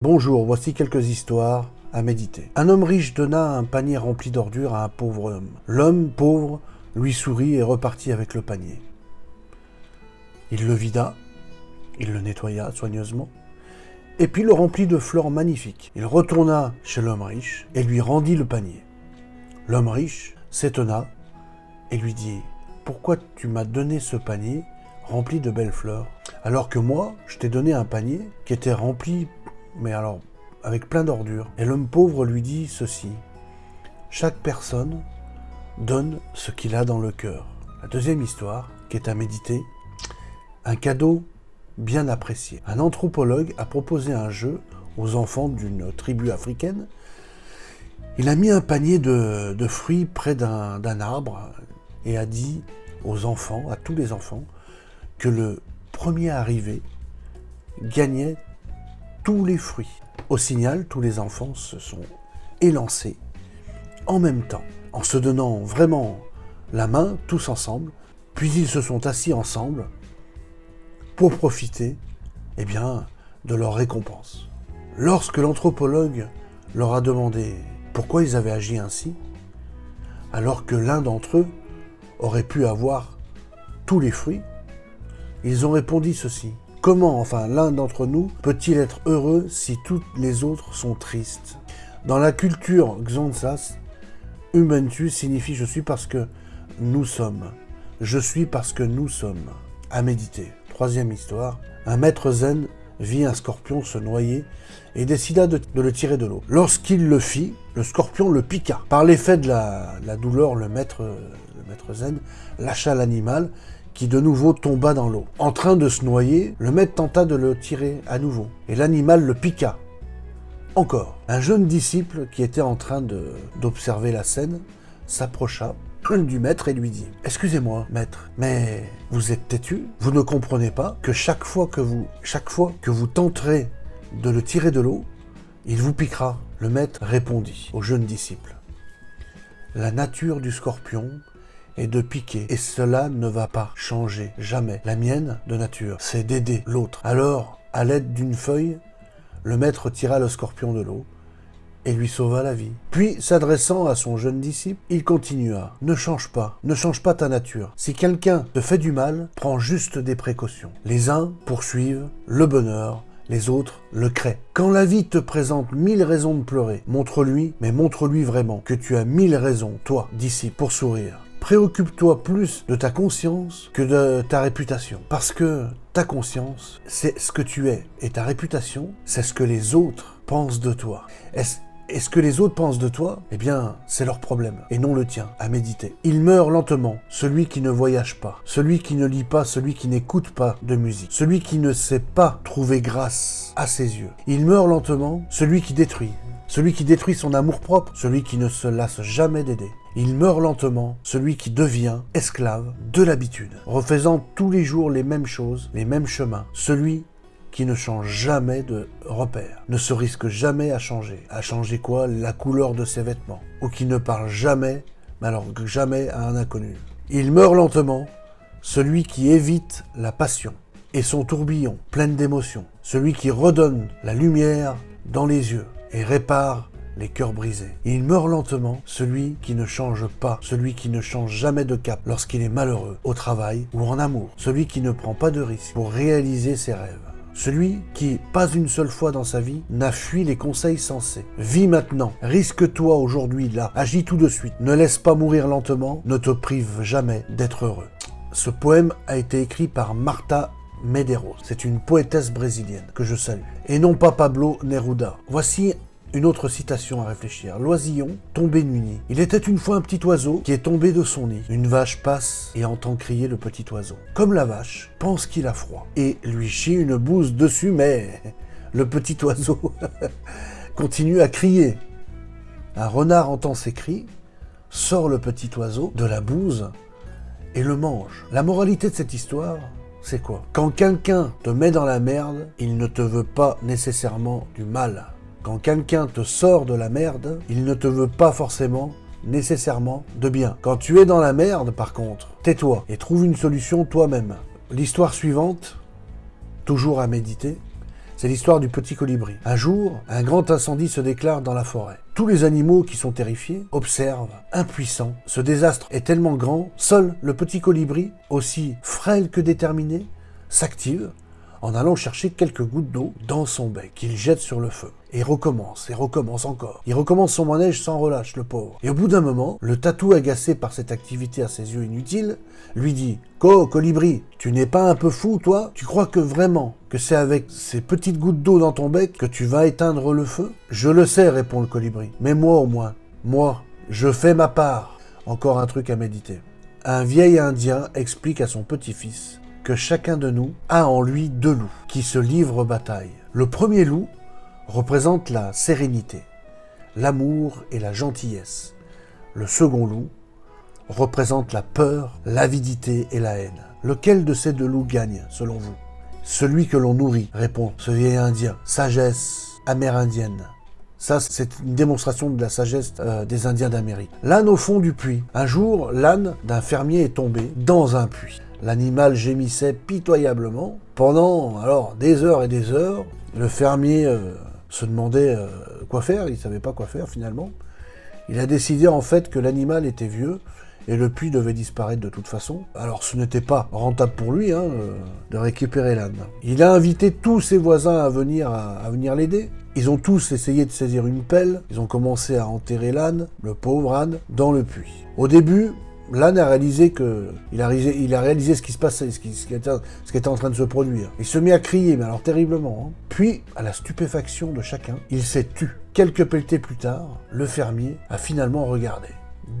Bonjour, voici quelques histoires à méditer. Un homme riche donna un panier rempli d'ordures à un pauvre homme. L'homme pauvre lui sourit et repartit avec le panier. Il le vida, il le nettoya soigneusement, et puis le remplit de fleurs magnifiques. Il retourna chez l'homme riche et lui rendit le panier. L'homme riche s'étonna et lui dit « Pourquoi tu m'as donné ce panier rempli de belles fleurs, alors que moi, je t'ai donné un panier qui était rempli mais alors avec plein d'ordures. Et l'homme pauvre lui dit ceci, chaque personne donne ce qu'il a dans le cœur. La deuxième histoire, qui est à méditer, un cadeau bien apprécié. Un anthropologue a proposé un jeu aux enfants d'une tribu africaine. Il a mis un panier de, fruits près d'un arbre et a dit aux enfants, à tous les enfants, que le premier arrivé gagnait les fruits. Au signal, tous les enfants se sont élancés en même temps, en se donnant vraiment la main, tous ensemble, puis ils se sont assis ensemble pour profiter eh bien, de leur récompense. Lorsque l'anthropologue leur a demandé pourquoi ils avaient agi ainsi, alors que l'un d'entre eux aurait pu avoir tous les fruits, ils ont répondu ceci. Comment, enfin, l'un d'entre nous peut-il être heureux si toutes les autres sont tristes? Dans la culture Xanthas, Ubentu signifie « je suis parce que nous sommes ». Je suis parce que nous sommes. À méditer. Troisième histoire. Un maître zen vit un scorpion se noyer et décida de, le tirer de l'eau. Lorsqu'il le fit, le scorpion le piqua. Par l'effet de la, douleur, le maître zen lâcha l'animal de nouveau tomba dans l'eau. En train de se noyer, le maître tenta de le tirer à nouveau, et l'animal le piqua. Encore. Un jeune disciple qui était en train d'observer la scène s'approcha du maître et lui dit « Excusez-moi, maître, mais vous êtes têtu Vous ne comprenez pas que chaque fois que vous, chaque fois que vous tenterez de le tirer de l'eau, il vous piquera. » Le maître répondit au jeune disciple « La nature du scorpion et de piquer. Et cela ne va pas changer, jamais. La mienne, de nature, c'est d'aider l'autre. Alors, à l'aide d'une feuille, le maître tira le scorpion de l'eau et lui sauva la vie. Puis, s'adressant à son jeune disciple, il continua. Ne change pas, ne change pas ta nature. Si quelqu'un te fait du mal, prends juste des précautions. Les uns poursuivent le bonheur, les autres le créent. Quand la vie te présente mille raisons de pleurer, montre-lui, mais montre-lui vraiment que tu as mille raisons, toi, d'ici, pour sourire. Préoccupe-toi plus de ta conscience que de ta réputation. Parce que ta conscience, c'est ce que tu es. Et ta réputation, c'est ce que les autres pensent de toi. est ce que les autres pensent de toi, eh bien, c'est leur problème, et non le tien, à méditer. Il meurt lentement, celui qui ne voyage pas, celui qui ne lit pas, celui qui n'écoute pas de musique, celui qui ne sait pas trouver grâce à ses yeux. Il meurt lentement, celui qui détruit, celui qui détruit son amour-propre, celui qui ne se lasse jamais d'aider. Il meurt lentement, celui qui devient esclave de l'habitude, refaisant tous les jours les mêmes choses, les mêmes chemins, celui qui ne change jamais de repère, ne se risque jamais à changer. À changer quoi? La couleur de ses vêtements. Ou qui ne parle jamais, mais alors jamais à un inconnu. Il meurt lentement, celui qui évite la passion et son tourbillon plein d'émotions. Celui qui redonne la lumière dans les yeux et répare les cœurs brisés. il meurt lentement, celui qui ne change pas, celui qui ne change jamais de cap lorsqu'il est malheureux, au travail ou en amour, celui qui ne prend pas de risques pour réaliser ses rêves. Celui qui, pas une seule fois dans sa vie, n'a fui les conseils sensés. Vis maintenant, risque-toi aujourd'hui, là, agis tout de suite. Ne laisse pas mourir lentement, ne te prive jamais d'être heureux. Ce poème a été écrit par Marta Medeiros. C'est une poétesse brésilienne que je salue. Et non pas Pablo Neruda. Voici une autre citation à réfléchir. Loisillon, tombé nuit. Il était une fois un petit oiseau qui est tombé de son nid. Une vache passe et entend crier le petit oiseau. Comme la vache, pense qu'il a froid et lui chie une bouse dessus, mais le petit oiseau continue à crier. Un renard entend ses cris, sort le petit oiseau de la bouse et le mange. La moralité de cette histoire, c'est quoi? Quand quelqu'un te met dans la merde, il ne te veut pas nécessairement du mal. Quand quelqu'un te sort de la merde, il ne te veut pas forcément nécessairement de bien. Quand tu es dans la merde, par contre, tais-toi et trouve une solution toi-même. L'histoire suivante, toujours à méditer, C'est l'histoire du petit colibri. Un jour, un grand incendie se déclare dans la forêt. Tous les animaux qui sont terrifiés observent, impuissants. Ce désastre est tellement grand, seul le petit colibri, aussi frêle que déterminé, s'active en allant chercher quelques gouttes d'eau dans son bec qu'il jette sur le feu. Et recommence, et recommence encore. Il recommence son manège sans relâche, le pauvre. Et au bout d'un moment, le tatou, agacé par cette activité à ses yeux inutile, lui dit « Co, colibri, tu n'es pas un peu fou, toi? Tu crois que vraiment que c'est avec ces petites gouttes d'eau dans ton bec que tu vas éteindre le feu ?» Je le sais, répond le colibri. Mais moi au moins, moi, je fais ma part. Encore un truc à méditer. Un vieil indien explique à son petit-fils que chacun de nous a en lui deux loups qui se livrent bataille. Le premier loup représente la sérénité, l'amour et la gentillesse. Le second loup représente la peur, l'avidité et la haine. Lequel de ces deux loups gagne, selon vous? Celui que l'on nourrit, répond ce vieil indien. Sagesse amérindienne. Ça, c'est une démonstration de la sagesse euh, des Indiens d'Amérique. L'âne au fond du puits. Un jour, l'âne d'un fermier est tombé dans un puits. L'animal gémissait pitoyablement. Pendant alors des heures et des heures, le fermier euh, se demandait euh, quoi faire, il ne savait pas quoi faire finalement. Il a décidé en fait que l'animal était vieux et le puits devait disparaître de toute façon. Alors ce n'était pas rentable pour lui hein, euh, de récupérer l'âne. Il a invité tous ses voisins à venir, à venir l'aider. Ils ont tous essayé de saisir une pelle, ils ont commencé à enterrer l'âne, le pauvre âne, dans le puits. Au début, l'âne a réalisé que a réalisé, ce qui se passait, ce qui, ce qui, était, ce qui était en train de se produire. Il se mit à crier, mais alors terriblement. Hein. Puis, à la stupéfaction de chacun, il s'est tu. Quelques pelletées plus tard, le fermier a finalement regardé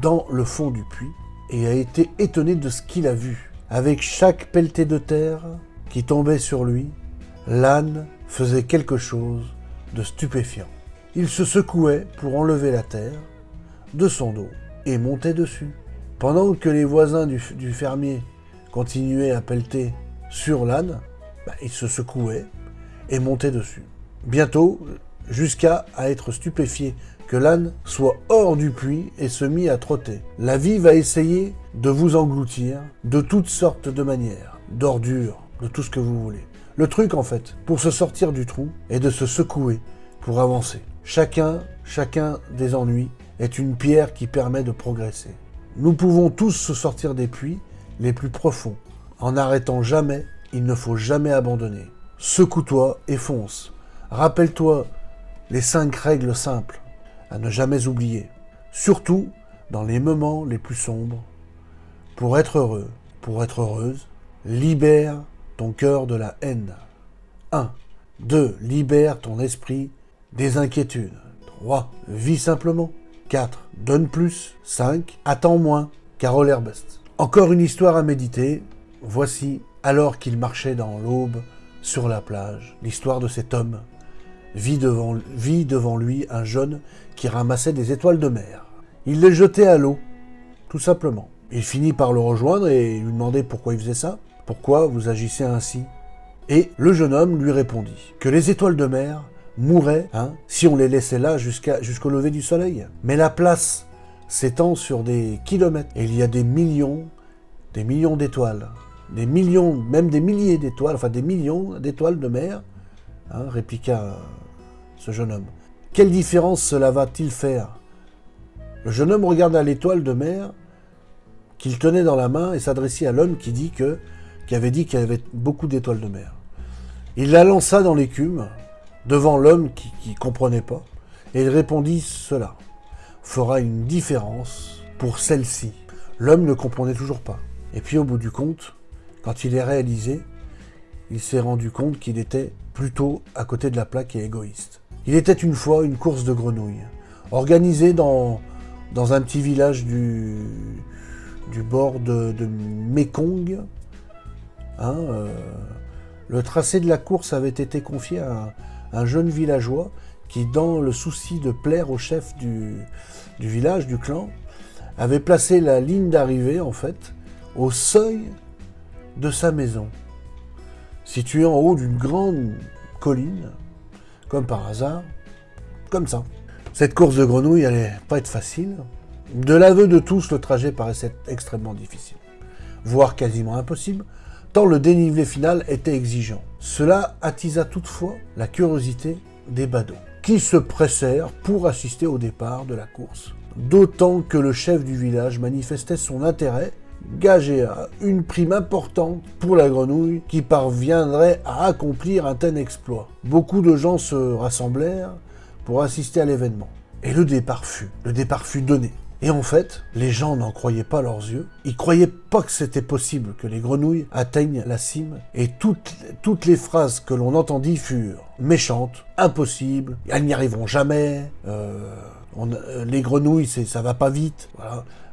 dans le fond du puits et a été étonné de ce qu'il a vu. Avec chaque pelletée de terre qui tombait sur lui, l'âne faisait quelque chose de stupéfiant. Il se secouait pour enlever la terre de son dos et montait dessus. Pendant que les voisins du, fermier continuaient à pelleter sur l'âne, bah, il se secouait et montait dessus. Bientôt, jusqu'à être stupéfié que l'âne soit hors du puits et se mit à trotter. La vie va essayer de vous engloutir de toutes sortes de manières, d'ordures, de tout ce que vous voulez. Le truc, en fait, pour se sortir du trou, est de se secouer pour avancer. Chacun, chacun des ennuis est une pierre qui permet de progresser. Nous pouvons tous se sortir des puits les plus profonds. En n'arrêtant jamais, il ne faut jamais abandonner. Secoue-toi et fonce. Rappelle-toi les cinq règles simples à ne jamais oublier. Surtout dans les moments les plus sombres. Pour être heureux, pour être heureuse, libère ton cœur de la haine. 1. 2. Libère ton esprit des inquiétudes. 3. Vis simplement. 4. Donne plus. 5. Attends moins. Carole Herbest. Encore une histoire à méditer. Voici, alors qu'il marchait dans l'aube sur la plage, l'histoire de cet homme. Vit devant, vit devant lui un jeune qui ramassait des étoiles de mer. Il les jetait à l'eau, tout simplement. Il finit par le rejoindre et lui demander pourquoi il faisait ça. Pourquoi vous agissez ainsi? Et le jeune homme lui répondit que les étoiles de mer mourraient hein, si on les laissait là jusqu'au lever du soleil. Mais la place s'étend sur des kilomètres et il y a des millions, des millions d'étoiles, des millions, même des milliers d'étoiles, enfin des millions d'étoiles de mer, hein, répliqua ce jeune homme. Quelle différence cela va-t-il faire? Le jeune homme regarda l'étoile de mer qu'il tenait dans la main et s'adressait à l'homme qui dit que, qui avait dit qu'il y avait beaucoup d'étoiles de mer. Il la lança dans l'écume, devant l'homme qui ne comprenait pas, et il répondit cela fera une différence pour celle-ci. L'homme ne comprenait toujours pas. Et puis au bout du compte, quand il est réalisé, il s'est rendu compte qu'il était plutôt à côté de la plaque et égoïste. Il était une fois une course de grenouilles, organisée dans, dans un petit village du, du bord de, de Mekong. Hein, euh, le tracé de la course avait été confié à un jeune villageois qui, dans le souci de plaire au chef du, village, du clan, avait placé la ligne d'arrivée, en fait, au seuil de sa maison, située en haut d'une grande colline, comme par hasard, comme ça. Cette course de grenouilles allait pas être facile. De l'aveu de tous, le trajet paraissait extrêmement difficile, voire quasiment impossible, tant le dénivelé final était exigeant. Cela attisa toutefois la curiosité des badauds, qui se pressèrent pour assister au départ de la course. D'autant que le chef du village manifestait son intérêt gagé à une prime importante pour la grenouille qui parviendrait à accomplir un tel exploit. Beaucoup de gens se rassemblèrent pour assister à l'événement. Et le départ fut, le départ fut donné. Et en fait, les gens n'en croyaient pas leurs yeux. Ils croyaient pas que c'était possible que les grenouilles atteignent la cime. Et toutes, toutes les phrases que l'on entendit furent méchantes, impossibles, elles n'y arriveront jamais, euh, euh, les grenouilles, ça va pas vite.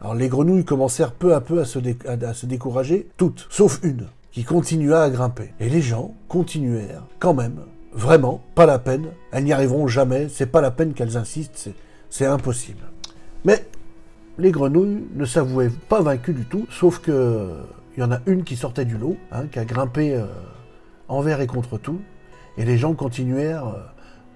Alors les grenouilles commencèrent peu à peu à se, à se décourager, toutes, sauf une, qui continua à grimper. Et les gens continuèrent quand même. Vraiment, pas la peine. Elles n'y arriveront jamais. C'est pas la peine qu'elles insistent. C'est impossible. Mais les grenouilles ne s'avouaient pas vaincues du tout, sauf que il y en a une qui sortait du lot, hein, qui a grimpé euh, envers et contre tout, et les gens continuèrent euh,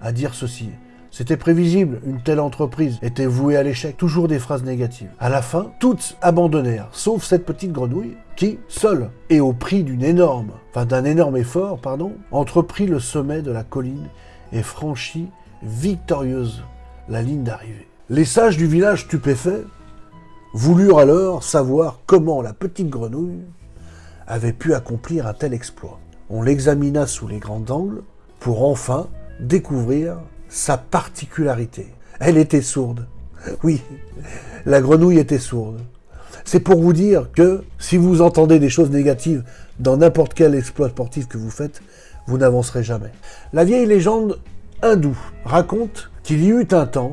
à dire ceci. C'était prévisible, une telle entreprise était vouée à l'échec, toujours des phrases négatives. À la fin, toutes abandonnèrent, sauf cette petite grenouille qui, seule et au prix d'une énorme, d'un énorme effort, pardon, entreprit le sommet de la colline et franchit victorieuse la ligne d'arrivée. Les sages du village stupéfaits voulurent alors savoir comment la petite grenouille avait pu accomplir un tel exploit. On l'examina sous les grands angles pour enfin découvrir sa particularité. Elle était sourde. Oui, la grenouille était sourde. C'est pour vous dire que si vous entendez des choses négatives dans n'importe quel exploit sportif que vous faites, vous n'avancerez jamais. La vieille légende hindoue raconte qu'il y eut un temps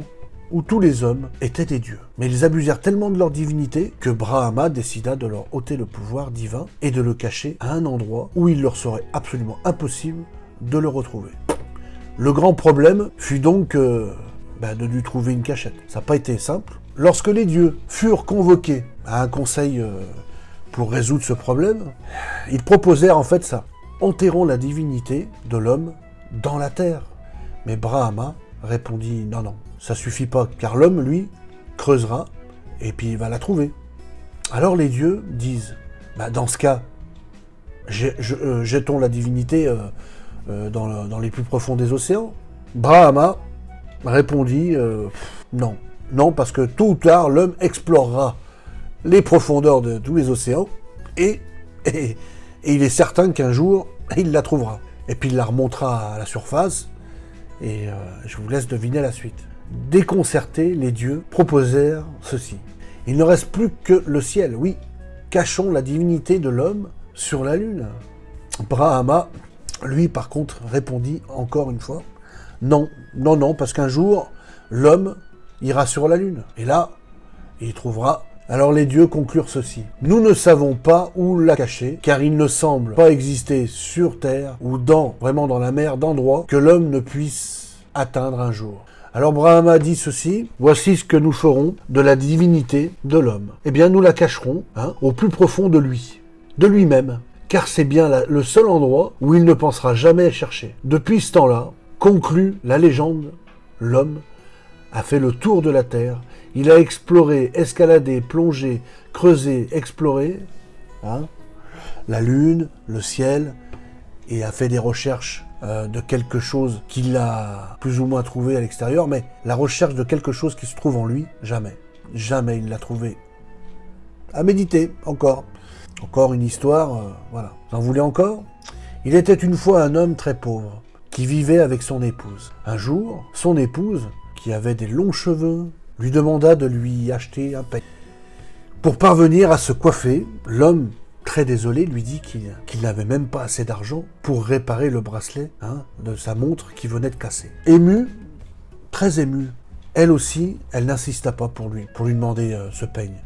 où tous les hommes étaient des dieux. Mais ils abusèrent tellement de leur divinité que Brahma décida de leur ôter le pouvoir divin et de le cacher à un endroit où il leur serait absolument impossible de le retrouver. Le grand problème fut donc euh, bah, de lui trouver une cachette. Ça n'a pas été simple. Lorsque les dieux furent convoqués à un conseil euh, pour résoudre ce problème, ils proposèrent en fait ça. Enterrons la divinité de l'homme dans la terre. Mais Brahma répondit non, non, ça suffit pas, car l'homme, lui, creusera et puis il va la trouver. Alors les dieux disent, bah, dans ce cas, euh, jetons la divinité euh, dans, les plus profonds des océans Brahma répondit euh, non. Non, parce que tôt ou tard, l'homme explorera les profondeurs de tous les océans et, il est certain qu'un jour, il la trouvera. Et puis il la remontera à la surface et euh, je vous laisse deviner la suite. Déconcertés, les dieux proposèrent ceci. Il ne reste plus que le ciel, oui. Cachons la divinité de l'homme sur la lune. Brahma lui, par contre, répondit encore une fois, non, non, non, parce qu'un jour, l'homme ira sur la lune. Et là, il trouvera. Alors les dieux conclurent ceci. Nous ne savons pas où la cacher, car il ne semble pas exister sur Terre ou dans, vraiment dans la mer, d'endroit que l'homme ne puisse atteindre un jour. Alors Brahma dit ceci, voici ce que nous ferons de la divinité de l'homme. Eh bien nous la cacherons hein, au plus profond de lui, de lui-même car c'est bien le seul endroit où il ne pensera jamais chercher. Depuis ce temps-là, conclut la légende, l'homme a fait le tour de la Terre, il a exploré, escaladé, plongé, creusé, exploré hein, la Lune, le ciel, et a fait des recherches euh, de quelque chose qu'il a plus ou moins trouvé à l'extérieur, mais la recherche de quelque chose qui se trouve en lui, jamais. Jamais il l'a trouvé. À méditer, encore. Encore une histoire, euh, voilà. Vous en voulez encore? Il était une fois un homme très pauvre, qui vivait avec son épouse. Un jour, son épouse, qui avait des longs cheveux, lui demanda de lui acheter un peigne. Pour parvenir à se coiffer, l'homme, très désolé, lui dit qu'il n'avait même pas assez d'argent pour réparer le bracelet hein, de sa montre qui venait de casser. Ému, très ému, elle aussi, elle n'insista pas pour lui, pour lui demander euh, ce peigne.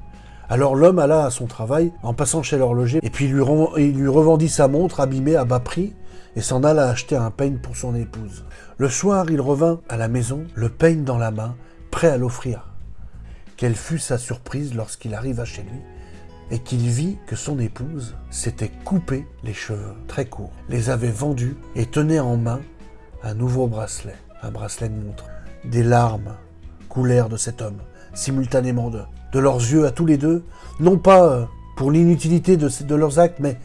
Alors l'homme alla à son travail en passant chez l'horloger et puis il lui, revendit sa montre abîmée à bas prix et s'en alla acheter un peigne pour son épouse. Le soir, il revint à la maison, le peigne dans la main, prêt à l'offrir. Quelle fut sa surprise lorsqu'il arriva chez lui et qu'il vit que son épouse s'était coupé les cheveux très courts, les avait vendus et tenait en main un nouveau bracelet, un bracelet de montre. Des larmes coulèrent de cet homme, simultanément de leurs yeux à tous les deux, non pas euh, pour l'inutilité de, leurs actes, mais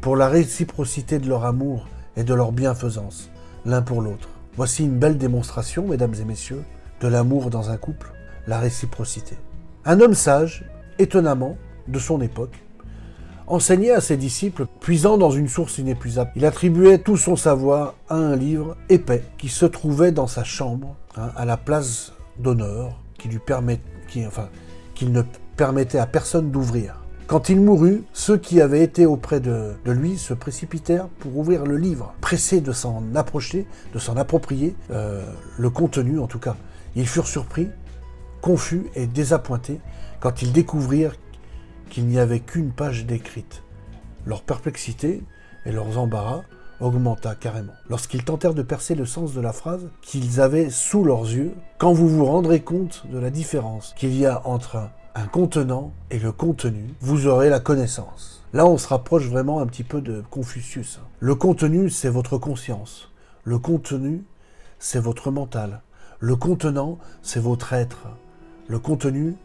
pour la réciprocité de leur amour et de leur bienfaisance, l'un pour l'autre. Voici une belle démonstration, mesdames et messieurs, de l'amour dans un couple, la réciprocité. Un homme sage, étonnamment, de son époque, enseignait à ses disciples, puisant dans une source inépuisable. Il attribuait tout son savoir à un livre épais qui se trouvait dans sa chambre, hein, à la place d'honneur, qui lui permet, qui, enfin, qu'il ne permettait à personne d'ouvrir. Quand il mourut, ceux qui avaient été auprès de, lui se précipitèrent pour ouvrir le livre, pressés de s'en approcher, de s'en approprier euh, le contenu en tout cas. Ils furent surpris, confus et désappointés quand ils découvrirent qu'il n'y avait qu'une page décrite. Leur perplexité et leurs embarras augmenta carrément. Lorsqu'ils tentèrent de percer le sens de la phrase qu'ils avaient sous leurs yeux, quand vous vous rendrez compte de la différence qu'il y a entre un contenant et le contenu, vous aurez la connaissance. Là, on se rapproche vraiment un petit peu de Confucius. Le contenu, c'est votre conscience. Le contenu, c'est votre mental. Le contenant, c'est votre être. Le contenu,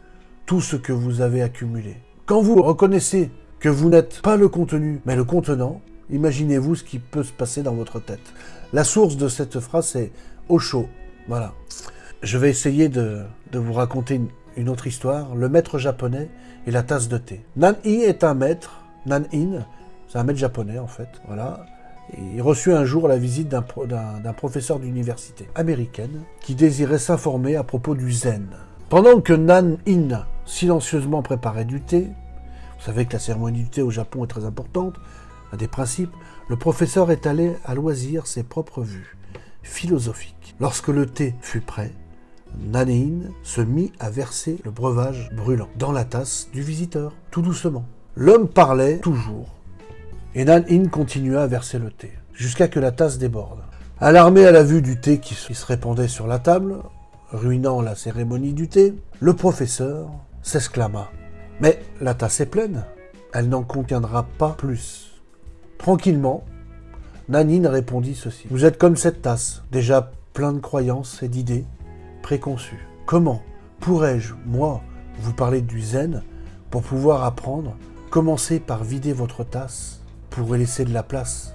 tout ce que vous avez accumulé. Quand vous reconnaissez que vous n'êtes pas le contenu, mais le contenant, imaginez-vous ce qui peut se passer dans votre tête. La source de cette phrase, c'est Osho. Voilà. Je vais essayer de, vous raconter une, une autre histoire, le maître japonais et la tasse de thé. Nan-i est un maître, Nan-in, c'est un maître japonais en fait, voilà. il reçut un jour la visite d'un professeur d'université américaine qui désirait s'informer à propos du zen. Pendant que Nan-in silencieusement préparait du thé, vous savez que la cérémonie du thé au Japon est très importante, un des principes, le professeur étalait à loisir ses propres vues philosophiques. Lorsque le thé fut prêt, Nanéine se mit à verser le breuvage brûlant dans la tasse du visiteur, tout doucement. L'homme parlait toujours, et Nanéine continua à verser le thé, jusqu'à que la tasse déborde. Alarmé à la vue du thé qui se répandait sur la table, ruinant la cérémonie du thé, le professeur s'exclama. Mais la tasse est pleine, elle n'en contiendra pas plus. Tranquillement, Nanine répondit ceci. Vous êtes comme cette tasse, déjà plein de croyances et d'idées, préconçu. Comment pourrais-je, moi, vous parler du zen pour pouvoir apprendre Commencez par vider votre tasse pour laisser de la place?